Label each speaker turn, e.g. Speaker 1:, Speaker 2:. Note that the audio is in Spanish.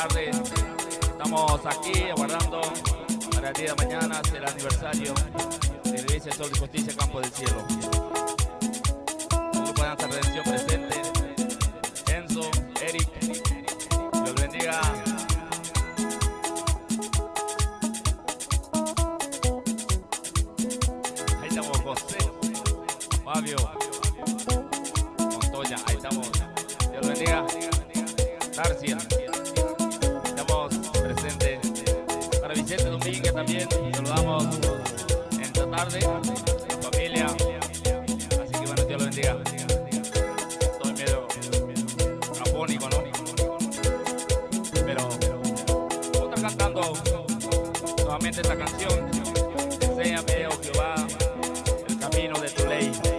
Speaker 1: tardes. Estamos aquí aguardando para el día de mañana, el aniversario de la Iglesia Sol de Justicia, Campo del Cielo. Un grupo de redención presente. Enzo, Eric, Dios bendiga. Ahí estamos José, Fabio, Montoya, ahí estamos. Dios bendiga. Tarcia. también saludamos en esta tarde, familia. Así que bueno, Dios lo bendiga. Estoy medio afónico, ¿no? Pero vamos a estar cantando nuevamente esta canción. Enséñame, oh Jehová, el camino de tu ley.